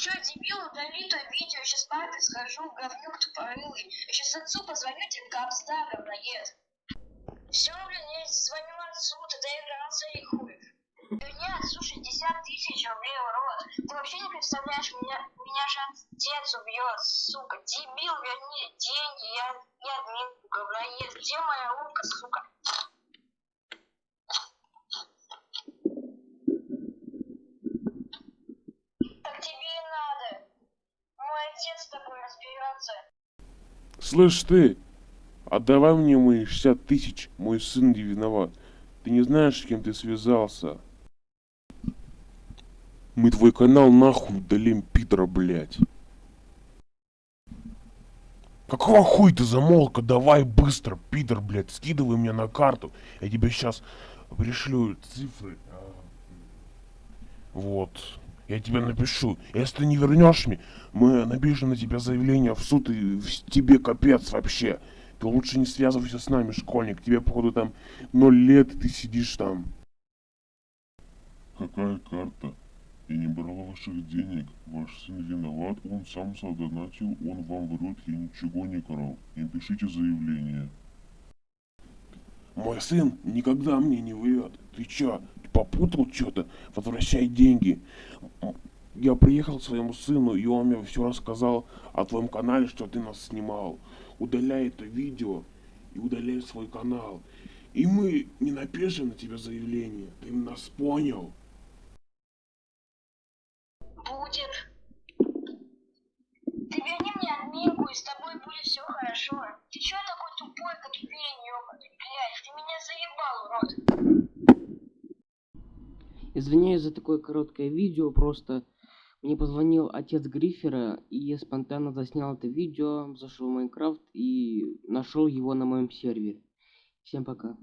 чё, дебил, удали то видео, сейчас папе схожу, говнюк тупорылый. Я сейчас отцу позвоню, тебе капста говноед. Все, блин, я звоню отцу, ты доигрался и хуй. Нет, слушай, 60 тысяч рублей в. Ты вообще не представляешь, меня, меня же отец убьет, сука. Дебил, верни деньги, я, я админ, говноед. Где моя утка, сука? Так тебе и надо. Мой отец с тобой разберется. Слышь ты, отдавай мне мои 60 тысяч, мой сын не виноват. Ты не знаешь, с кем ты связался. Мы твой канал нахуй удалим, пидора, блядь. Какого хуй ты замолка? Давай быстро, пидор, блядь, скидывай мне на карту. Я тебе сейчас пришлю цифры. А, Вот. Я тебе напишу. Если ты не вернешь мне, мы напишем на тебя заявление в суд и тебе капец вообще. Ты лучше не связывайся с нами, школьник. Тебе, походу, там ноль лет, и ты сидишь там. Какая карта? Я не брал ваших денег. Ваш сын виноват, он сам задонатил, он вам врет, я ничего не крал. Не пишите заявление. Мой сын никогда мне не врет. Ты чё, попутал что-то? Возвращай деньги. Я приехал к своему сыну, и он мне все рассказал о твоем канале, что ты нас снимал. Удаляй это видео и удаляй свой канал. И мы не напишем на тебя заявление. Ты нас понял? Будет. Ты верни мне админку, и с тобой будет все хорошо. Ты чё такой тупой, как пень, ёбаный? Блядь, ты меня заебал, урод. Извиняюсь за такое короткое видео, просто мне позвонил отец Гриффера, и я спонтанно заснял это видео, зашел в Майнкрафт и нашел его на моем сервере. Всем пока.